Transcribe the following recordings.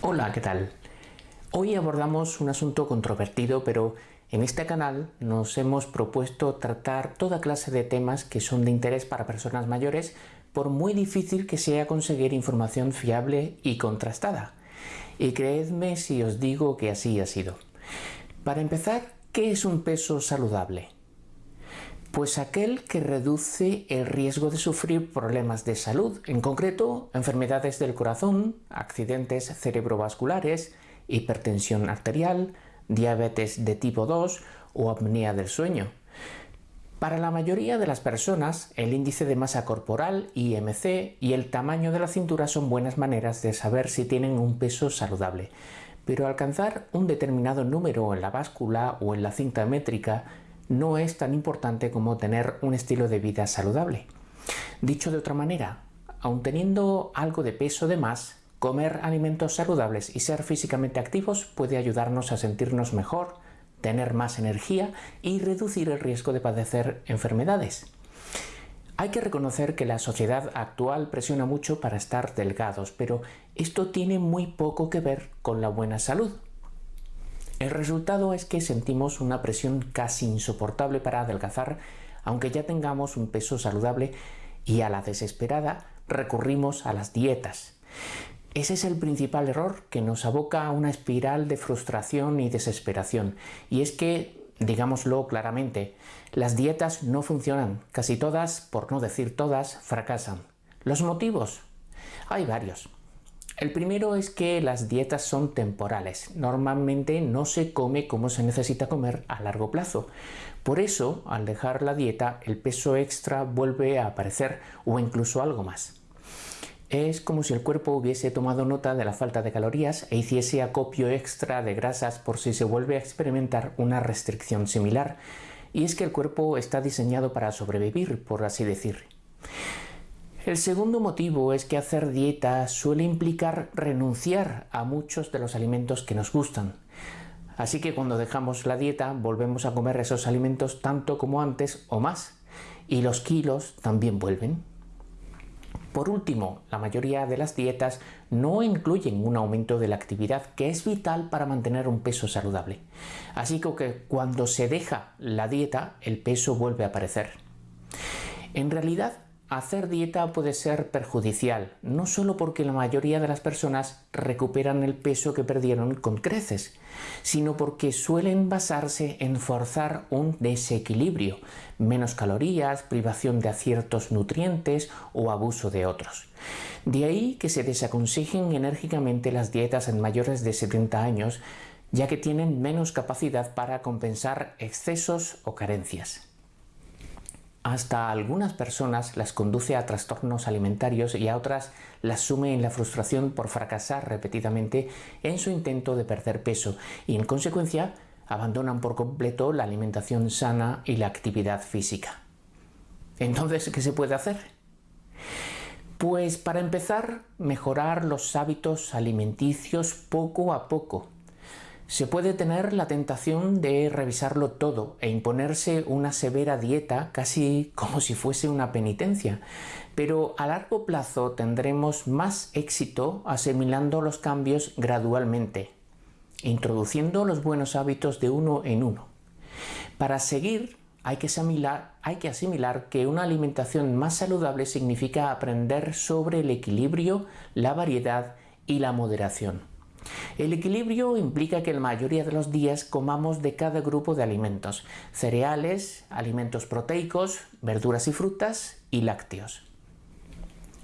Hola, ¿qué tal? Hoy abordamos un asunto controvertido, pero en este canal nos hemos propuesto tratar toda clase de temas que son de interés para personas mayores, por muy difícil que sea conseguir información fiable y contrastada. Y creedme si os digo que así ha sido. Para empezar, ¿qué es un peso saludable? Pues aquel que reduce el riesgo de sufrir problemas de salud, en concreto enfermedades del corazón, accidentes cerebrovasculares, hipertensión arterial, diabetes de tipo 2 o apnea del sueño. Para la mayoría de las personas, el índice de masa corporal, IMC, y el tamaño de la cintura son buenas maneras de saber si tienen un peso saludable. Pero alcanzar un determinado número en la báscula o en la cinta métrica no es tan importante como tener un estilo de vida saludable. Dicho de otra manera, aun teniendo algo de peso de más, comer alimentos saludables y ser físicamente activos puede ayudarnos a sentirnos mejor, tener más energía y reducir el riesgo de padecer enfermedades. Hay que reconocer que la sociedad actual presiona mucho para estar delgados, pero esto tiene muy poco que ver con la buena salud. El resultado es que sentimos una presión casi insoportable para adelgazar, aunque ya tengamos un peso saludable y a la desesperada recurrimos a las dietas. Ese es el principal error que nos aboca a una espiral de frustración y desesperación. Y es que, digámoslo claramente, las dietas no funcionan. Casi todas, por no decir todas, fracasan. ¿Los motivos? Hay varios. El primero es que las dietas son temporales. Normalmente no se come como se necesita comer a largo plazo. Por eso, al dejar la dieta, el peso extra vuelve a aparecer o incluso algo más. Es como si el cuerpo hubiese tomado nota de la falta de calorías e hiciese acopio extra de grasas por si se vuelve a experimentar una restricción similar. Y es que el cuerpo está diseñado para sobrevivir, por así decir. El segundo motivo es que hacer dieta suele implicar renunciar a muchos de los alimentos que nos gustan. Así que cuando dejamos la dieta volvemos a comer esos alimentos tanto como antes o más. Y los kilos también vuelven. Por último, la mayoría de las dietas no incluyen un aumento de la actividad que es vital para mantener un peso saludable. Así que cuando se deja la dieta, el peso vuelve a aparecer. En realidad, Hacer dieta puede ser perjudicial, no solo porque la mayoría de las personas recuperan el peso que perdieron con creces, sino porque suelen basarse en forzar un desequilibrio, menos calorías, privación de ciertos nutrientes o abuso de otros. De ahí que se desaconsejen enérgicamente las dietas en mayores de 70 años, ya que tienen menos capacidad para compensar excesos o carencias hasta algunas personas las conduce a trastornos alimentarios y a otras las sume en la frustración por fracasar repetidamente en su intento de perder peso y en consecuencia abandonan por completo la alimentación sana y la actividad física. Entonces, ¿qué se puede hacer? Pues para empezar, mejorar los hábitos alimenticios poco a poco se puede tener la tentación de revisarlo todo e imponerse una severa dieta casi como si fuese una penitencia, pero a largo plazo tendremos más éxito asimilando los cambios gradualmente, introduciendo los buenos hábitos de uno en uno. Para seguir hay que, asimilar, hay que asimilar que una alimentación más saludable significa aprender sobre el equilibrio, la variedad y la moderación. El equilibrio implica que la mayoría de los días comamos de cada grupo de alimentos, cereales, alimentos proteicos, verduras y frutas y lácteos.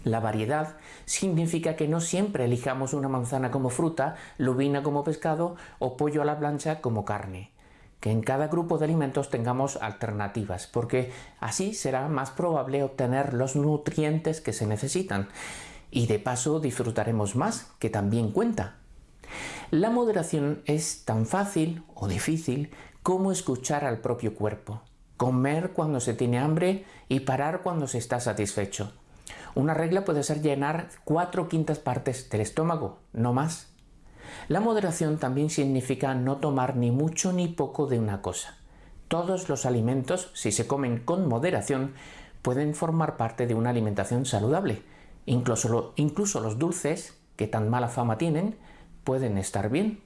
La variedad significa que no siempre elijamos una manzana como fruta, lubina como pescado o pollo a la plancha como carne. Que en cada grupo de alimentos tengamos alternativas, porque así será más probable obtener los nutrientes que se necesitan. Y de paso disfrutaremos más, que también cuenta. La moderación es tan fácil o difícil como escuchar al propio cuerpo, comer cuando se tiene hambre y parar cuando se está satisfecho. Una regla puede ser llenar cuatro quintas partes del estómago, no más. La moderación también significa no tomar ni mucho ni poco de una cosa. Todos los alimentos, si se comen con moderación, pueden formar parte de una alimentación saludable. Incluso, los dulces, que tan mala fama tienen, pueden estar bien.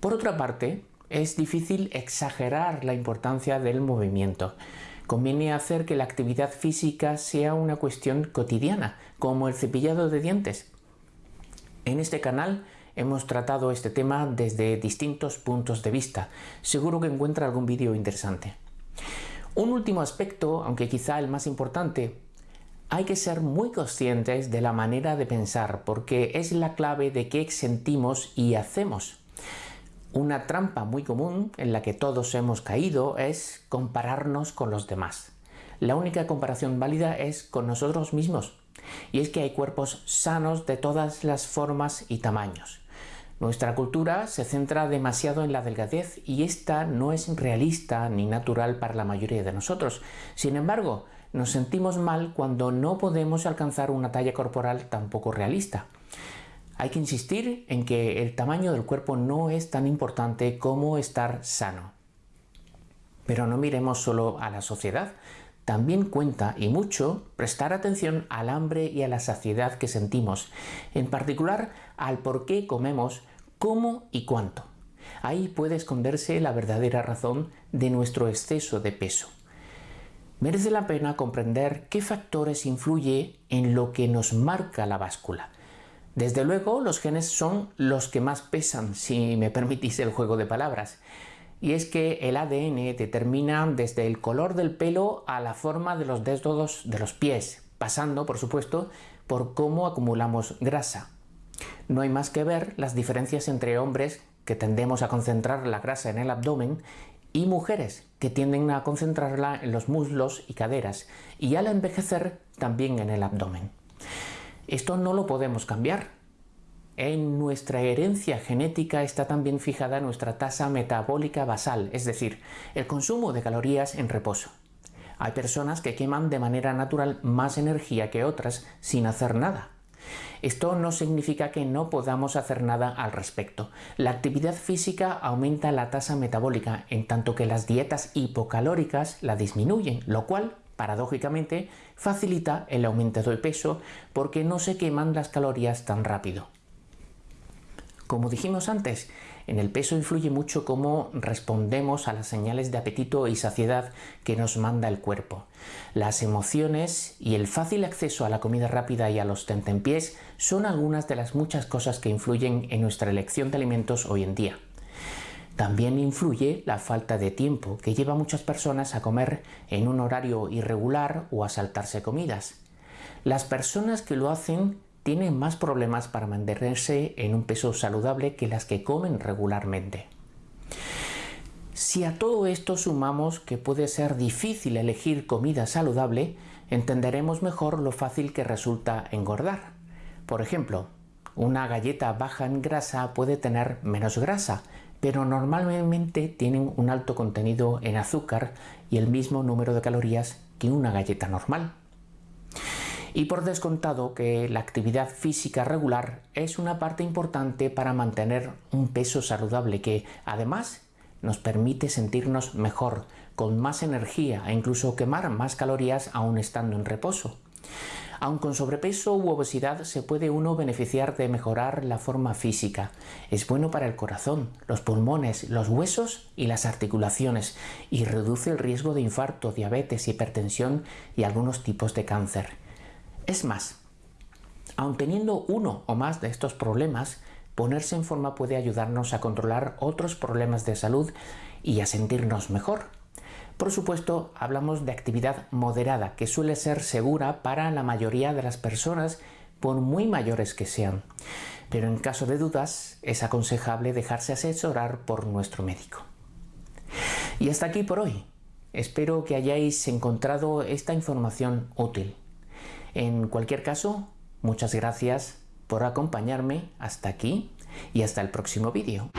Por otra parte, es difícil exagerar la importancia del movimiento. Conviene hacer que la actividad física sea una cuestión cotidiana, como el cepillado de dientes. En este canal hemos tratado este tema desde distintos puntos de vista. Seguro que encuentra algún vídeo interesante. Un último aspecto, aunque quizá el más importante, hay que ser muy conscientes de la manera de pensar porque es la clave de qué sentimos y hacemos. Una trampa muy común en la que todos hemos caído es compararnos con los demás. La única comparación válida es con nosotros mismos. Y es que hay cuerpos sanos de todas las formas y tamaños. Nuestra cultura se centra demasiado en la delgadez y esta no es realista ni natural para la mayoría de nosotros. Sin embargo, nos sentimos mal cuando no podemos alcanzar una talla corporal tampoco realista. Hay que insistir en que el tamaño del cuerpo no es tan importante como estar sano. Pero no miremos solo a la sociedad, también cuenta y mucho prestar atención al hambre y a la saciedad que sentimos, en particular al por qué comemos, cómo y cuánto. Ahí puede esconderse la verdadera razón de nuestro exceso de peso. Merece la pena comprender qué factores influye en lo que nos marca la báscula. Desde luego, los genes son los que más pesan, si me permitís el juego de palabras. Y es que el ADN determina desde el color del pelo a la forma de los dedos de los pies, pasando, por supuesto, por cómo acumulamos grasa. No hay más que ver las diferencias entre hombres que tendemos a concentrar la grasa en el abdomen y mujeres que tienden a concentrarla en los muslos y caderas y al envejecer también en el abdomen. Esto no lo podemos cambiar. En nuestra herencia genética está también fijada nuestra tasa metabólica basal, es decir, el consumo de calorías en reposo. Hay personas que queman de manera natural más energía que otras sin hacer nada. Esto no significa que no podamos hacer nada al respecto. La actividad física aumenta la tasa metabólica, en tanto que las dietas hipocalóricas la disminuyen, lo cual paradójicamente, facilita el aumento de peso porque no se queman las calorías tan rápido. Como dijimos antes, en el peso influye mucho cómo respondemos a las señales de apetito y saciedad que nos manda el cuerpo. Las emociones y el fácil acceso a la comida rápida y a los tentempiés son algunas de las muchas cosas que influyen en nuestra elección de alimentos hoy en día. También influye la falta de tiempo que lleva a muchas personas a comer en un horario irregular o a saltarse comidas. Las personas que lo hacen tienen más problemas para mantenerse en un peso saludable que las que comen regularmente. Si a todo esto sumamos que puede ser difícil elegir comida saludable, entenderemos mejor lo fácil que resulta engordar. Por ejemplo, una galleta baja en grasa puede tener menos grasa, pero normalmente tienen un alto contenido en azúcar y el mismo número de calorías que una galleta normal. Y por descontado que la actividad física regular es una parte importante para mantener un peso saludable que además nos permite sentirnos mejor, con más energía e incluso quemar más calorías aún estando en reposo. Aun con sobrepeso u obesidad se puede uno beneficiar de mejorar la forma física. Es bueno para el corazón, los pulmones, los huesos y las articulaciones y reduce el riesgo de infarto, diabetes, hipertensión y algunos tipos de cáncer. Es más, aun teniendo uno o más de estos problemas, ponerse en forma puede ayudarnos a controlar otros problemas de salud y a sentirnos mejor. Por supuesto, hablamos de actividad moderada, que suele ser segura para la mayoría de las personas, por muy mayores que sean. Pero en caso de dudas, es aconsejable dejarse asesorar por nuestro médico. Y hasta aquí por hoy. Espero que hayáis encontrado esta información útil. En cualquier caso, muchas gracias por acompañarme hasta aquí y hasta el próximo vídeo.